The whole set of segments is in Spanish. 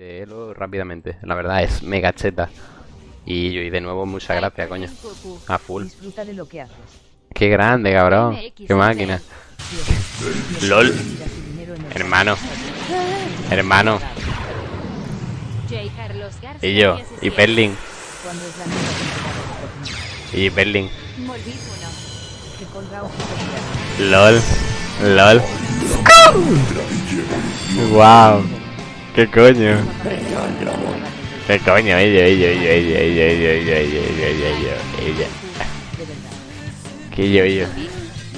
de Elo rápidamente. La verdad es mega cheta. Y, y de nuevo, muchas gracias, coño. A full. Disfruta de lo que haces. Qué grande, cabrón. Qué máquina. LOL. Hermano. Hermano. Y yo. Y Perlin. Y Perlin. LOL. LOL. Wow. ¿Qué coño? ¿Qué coño? Ella, ella, ella, ella, ella, ella, ella, ella, ella, ella, ella, ella. De verdad. Que yo, yo.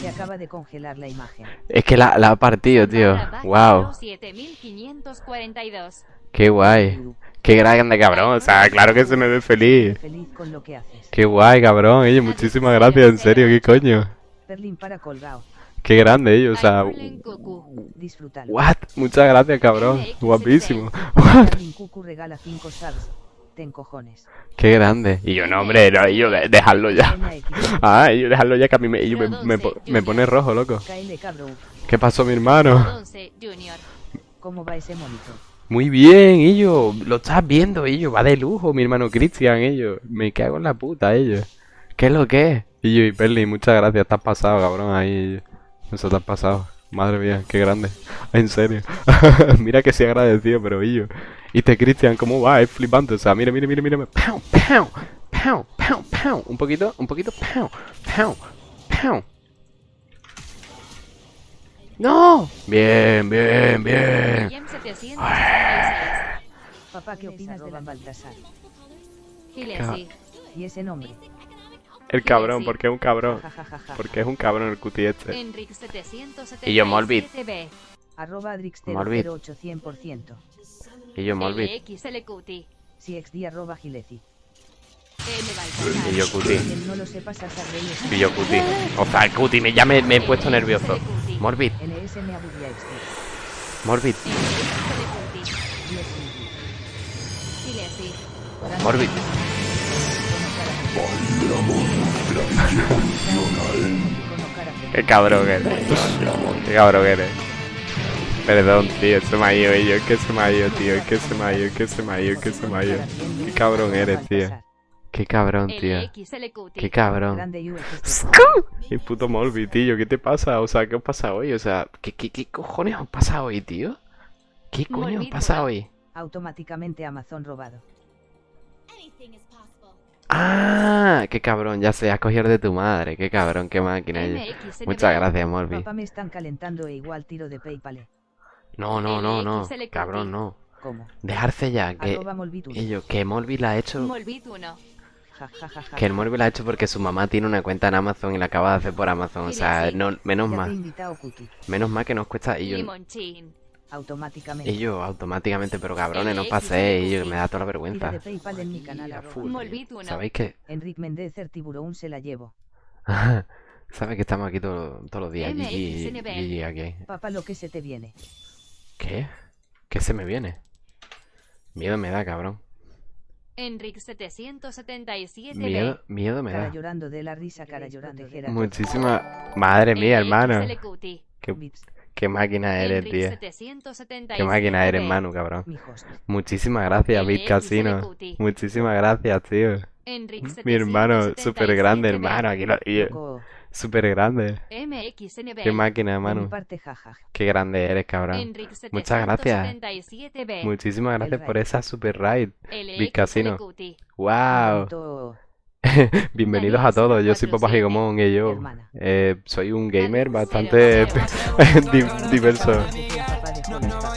Se acaba de congelar la imagen. Es que la, la ha partido, tío. Wow. 7542. Qué guay. Qué grande, cabrón. O sea, claro que se me ve feliz. Feliz con lo que haces. Qué guay, cabrón. Ellos, muchísimas gracias, en serio, qué coño. Perlin para colgado. Qué grande ellos, o sea. What? Muchas gracias, cabrón. Guapísimo. What? Perlin Cucu regala 5 subs. Ten cojones. Qué grande. Y yo, no, hombre, no, y yo, de- dejadlo ya. Ah, y yo, dejadlo ya que a mí me, y yo me, me, po- me pone rojo, loco. ¿Qué pasó, mi hermano? 11 Junior. ¿Cómo va ese monito? Muy bien, ellos. Lo estás viendo, ellos. Va de lujo, mi hermano Cristian, ellos. Me cago en la puta, ellos. ¿Qué es lo que es? Y yo, y Perli, muchas gracias. Estás pasado, cabrón, ahí. Eso te has pasado. Madre mía, qué grande. En serio. mira que sí agradecido, pero ellos. Y este Cristian, ¿cómo va? Es flipante. O sea, mira, mira, mira, mira. Pow, pow, pow, pow, pow. Un poquito, un poquito. Pow, pow, pow. ¡No! Bien, bien, bien. Guillem 766. Papá, ¿qué opinas de la Baltasar? Gilesi. ¿Y ese nombre? El cabrón, porque es un cabrón. Porque es un cabrón el cuti este. Enric 777. Y yo, Molbit. Arroba Morbid. Adrix08 100%. Y yo Molbit. CXD arroba Gileci. Y yo cuti. Y yo cuti. O sea, el cuti, me, ya me, me he puesto nervioso. Morbid, este. Morbid. Morbid. Qué cabrón eres. Qué cabrón eres. Perdón, tío, se me ha ido, y yo, es que se me ha ido, tío, es que se me ha ido, es que se me ha ido, es que se me ha ido. Qué cabrón eres, tío. Qué cabrón, tío. Qué cabrón. El puto Molby, tío, ¿qué te pasa? O sea, ¿qué os pasa hoy? O sea, ¿qué, qué, qué cojones os pasa hoy, tío? ¿Qué coño os pasa hoy? Automáticamente Amazon robado. Ah, qué cabrón, ya sé, has cogido de tu madre, qué cabrón, qué máquina. Muchas gracias, Molby. Papá me están calentando e igual tiro de Paypal. No, no, no, no, LXLQT. cabrón, no. ¿Cómo? Dejarse ya, que ello, que Molby la ha hecho, Molbit 1. Ja, ja, ja, ja. que el Molby la ha hecho porque su mamá tiene una cuenta en Amazon y la acaba de hacer por Amazon, o sea, no, menos mal, menos mal que nos cuesta, y yo. Automáticamente. y yo automáticamente, pero cabrones, no paséis, y yo, que me da toda la vergüenza. de Paypal en mi canal. A arroba. full. ¿Sabéis que? Enric Mendecer Tiburón se la llevo. ¿Sabes que estamos aquí todo- todos los días? GG. GG aquí. Papá, lo que se te viene. ¿Qué? ¿Qué se me viene? Miedo me da, cabrón. Enric 777. Miedo, miedo me Cara da. llorando de la risa, cara llorando. Gerardo. Muchísima... Madre mía, hermano. Qué, qué máquina eres, Enric tío. 777. Qué máquina eres, Manu, cabrón. Muchísimas gracias, Bit Casino. Muchísimas gracias, tío. Enric Mi hermano, 777. súper grande, hermano. Aquí lo... y- Coco, Súper grande. MXNB. Qué máquina, Manu. Qué grande eres, cabrón. Muchas gracias. 777B. Muchísimas gracias por esa super ride. Bit Casino. Wow. Bienvenidos a todos, yo soy Papá Gigomón y yo eh, soy un gamer bastante di- diverso.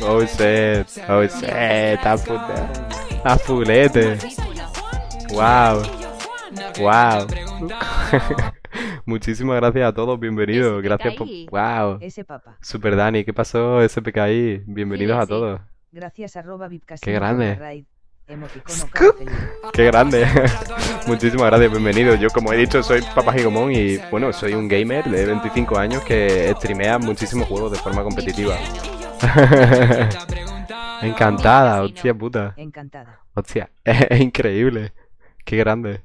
Oh shit, oh shit, a puta, a fulete, wow, wow. Muchísimas gracias a todos, bienvenidos, gracias por, wow. Super Dani, ¿qué pasó SPKI? Bienvenidos a todos, Gracias, arroba Qué grande. Qué grande. Muchísimas gracias, bienvenidos. Yo como he dicho soy Papá Gigomón y bueno, soy un gamer de 25 años que streamea muchísimos juegos de forma competitiva. Encantada, hostia puta. Encantada. Hostia, es increíble. Qué grande.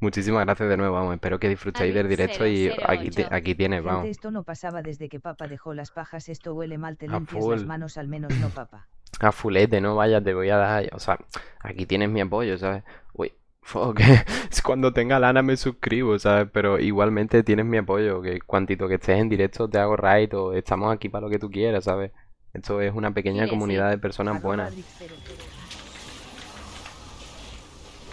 Muchísimas gracias de nuevo, vamos. Espero que disfrutéis del directo y aquí, te- aquí tienes, vamos. esto no pasaba desde que papá dejó las pajas. Esto huele mal. Te limpias las manos, al menos no papá. A fulete, no vaya, te voy a dar. O sea, aquí tienes mi apoyo, ¿sabes? Uy, fuck. Es Cuando tenga lana me suscribo, ¿sabes? Pero igualmente tienes mi apoyo. Que cuantito que estés en directo te hago raid o estamos aquí para lo que tú quieras, ¿sabes? Esto es una pequeña Sí, sí. comunidad de personas buenas. Adrix00.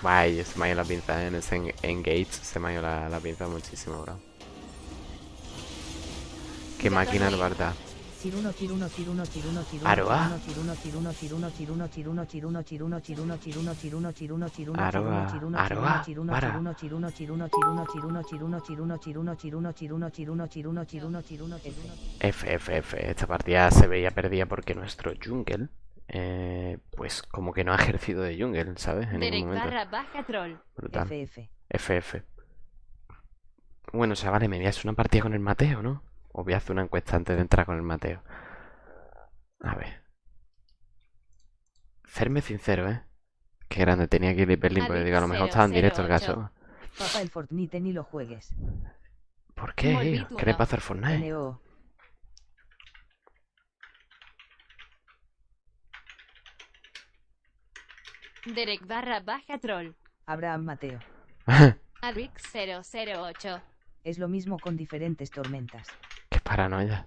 Vaya, se me ha ido la pinza en ese en- engage, se me ha ido la, la pinza muchísimo, bro. Qué máquina de verdad. Aroa. Aroa. Aroa. Para. F, F, F. Esta partida se veía perdida porque nuestro jungle, eh, pues como que no ha ejercido de jungle, ¿sabes? En ningún momento. Brutal. F, F. Bueno, chavales, me voy a hacer una partida con el Mateo, ¿no? O voy a hacer una encuesta antes de entrar con el Mateo. A ver. Serme sincero, ¿eh? Qué grande tenía que ir de Berlín porque digo, a lo mejor estaba en directo el 008. caso. Papá el Fortnite ni lo juegues. ¿Por qué? ¿Qué le no. pasa al Fortnite? NO. Derek barra baja troll. Abraham Mateo. Adrix 008. Es lo mismo con diferentes tormentas. Paranoia.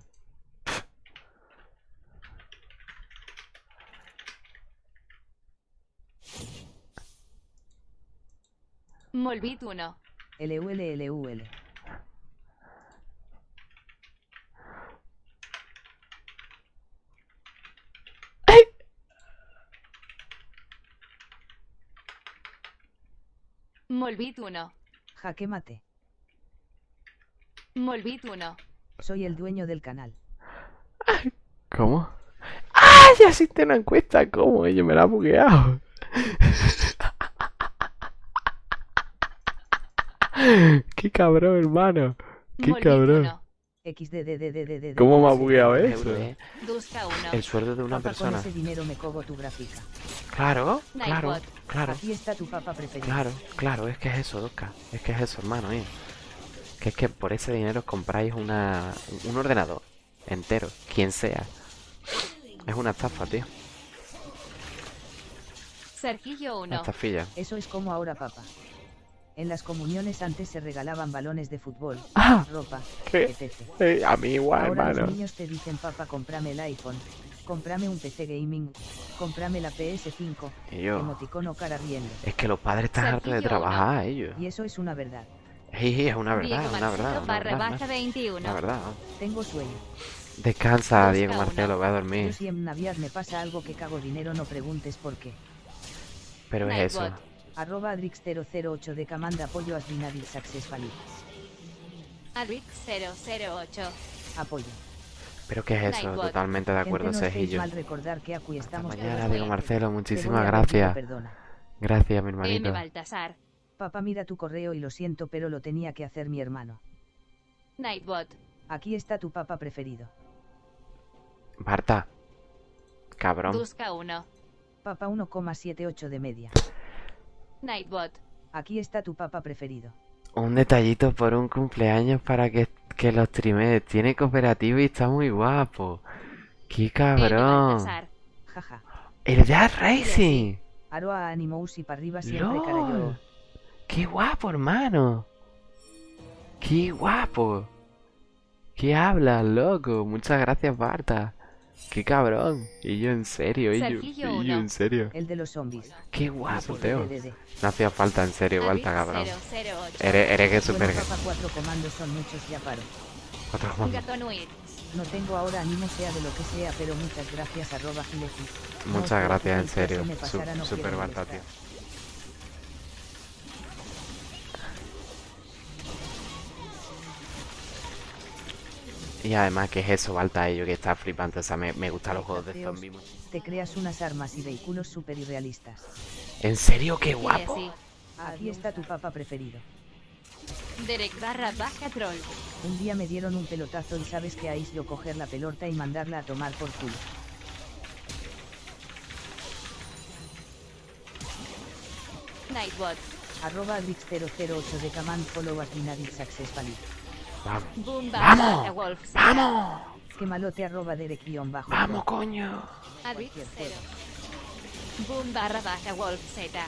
Molbit 1. LULLUL. Molbit 1. Jaque mate. Molbit 1. Soy el dueño del canal. ¿Cómo? ¡Ah! Ya existe una encuesta. ¿Cómo? Yo me la he bugueado. Qué cabrón, hermano. Qué cabrón. 1. XDDDDDD. ¿Cómo me ha bugueado eso? Euro, eh? Duska 1. El sueldo de una con persona. ese dinero me cobo tu gráfica. Claro, claro, claro, Aquí está tu papa preferido. claro, claro. Es que es eso, Doska. Es que es eso, hermano, mío. Que es que por ese dinero os compráis una, un ordenador entero, quien sea. Es una estafa, tío. Sergillo Una 1. estafilla. Eso es como ahora, papá. En las comuniones antes se regalaban balones de fútbol, Ah, ropa, ¿qué? etc. Eh, a mí igual, Ahora los hermano. niños te dicen, papá, cómprame el iPhone, cómprame un PC gaming, cómprame la PS5, Y yo, emoticono cara riendo. es que los padres están hartos de trabajar, ellos. Y eso es una verdad. Sí, es una verdad, Diego una verdad, Marcelo una barra verdad, baja ¿no? 21. Una verdad. Tengo sueño. Descansa, Busca Diego una. Marcelo, voy a Yo dormir. si en Navidad me pasa algo que cago dinero, no preguntes por qué. Pero es eso. Arroba Adrix008 de Camanda apoyo Asvinadil Successfully. Adrix 008. Apoyo. Pero qué es eso, totalmente de acuerdo, Cejillo. mal recordar que aquí estamos Mañana, todos Diego. Marcelo, muchísimas a gracias. Gracias, mi M. hermanito. Baltasar. Papá mira tu correo y lo siento pero lo tenía que hacer mi hermano. Nightbot. Aquí está tu papa preferido. Marta. Cabrón. Duska 1. Papa 1,78 de media. Nightbot. Aquí está tu papa preferido. Un detallito por un cumpleaños para que, que lo streamee. Tiene cooperativo y está muy guapo. ¡Qué cabrón! Jaja. ¡El Jazz Racing! Aroa Animous y para arriba siempre cara yo. ¡Lol! ¡Qué guapo, hermano! ¡Qué guapo! ¿Qué hablas, loco? Muchas gracias, Marta. ¡Qué cabrón! Y yo en serio, y yo, y yo en serio. El de los zombies. ¡Qué guapo, Teo! No hacía falta, en serio, Balta, cabrón. 008. Eres, eres que super... papa cuatro comandos son muchos ya paro. Otro comando. Gatonuit. No tengo ahora ánimo sea de lo que sea pero muchas gracias arroba Muchas gracias, en serio. super Balta, tío. Y además, ¿qué es eso, Balta? Ello que está flipante. O sea, me, me gustan los juegos de zombies. Te creas unas armas y vehículos super irrealistas. ¿En serio? ¡Qué guapo! Aquí está tu papa preferido. Derek barra baja troll. Un día me dieron un pelotazo y sabes que ahí yo coger la pelota y mandarla a tomar por culo. Nightbot. Arroba Adrix008 de Command follow Asvinadil Successfully. ¡Vamos! ¡Vamos! ¡Vamos! Que malote arroba Derek-bajo. ¡Vamos, coño! Adrix 0. Boom barra baja Wolf Z.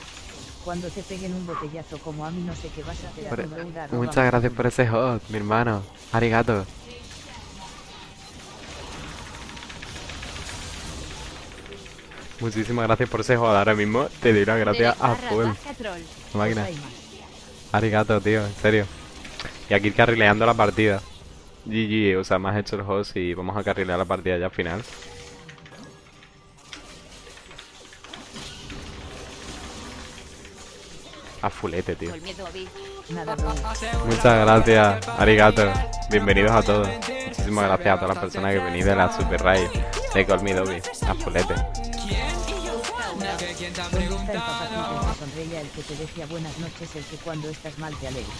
Cuando te peguen un botellazo como a mí no sé qué vas a hacer. Por- arroba Muchas gracias por ese hot, mi hermano. Arigato. Muchísimas gracias por ese hot. Ahora mismo te doy las gracias Derek a full. Máquina. Arigato, tío, en serio. Y aquí carrileando la partida. GG, o sea, me has hecho el host y vamos a carrilear la partida ya al final. A fulete, tío. Muchas gracias, Arigato. Bienvenidos a todos. Muchísimas gracias a todas las personas que venís de la Super Raid, de Call Me Dobby, a fulete. ¿Dónde está el papacito el que sonreía, el que te decía buenas noches, el que cuando estás mal te alegra?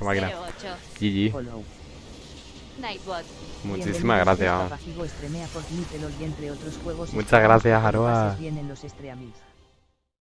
Máquina. 008. GG. Nightbot. Muchísimas gracias. Muchas gracias, Aroa.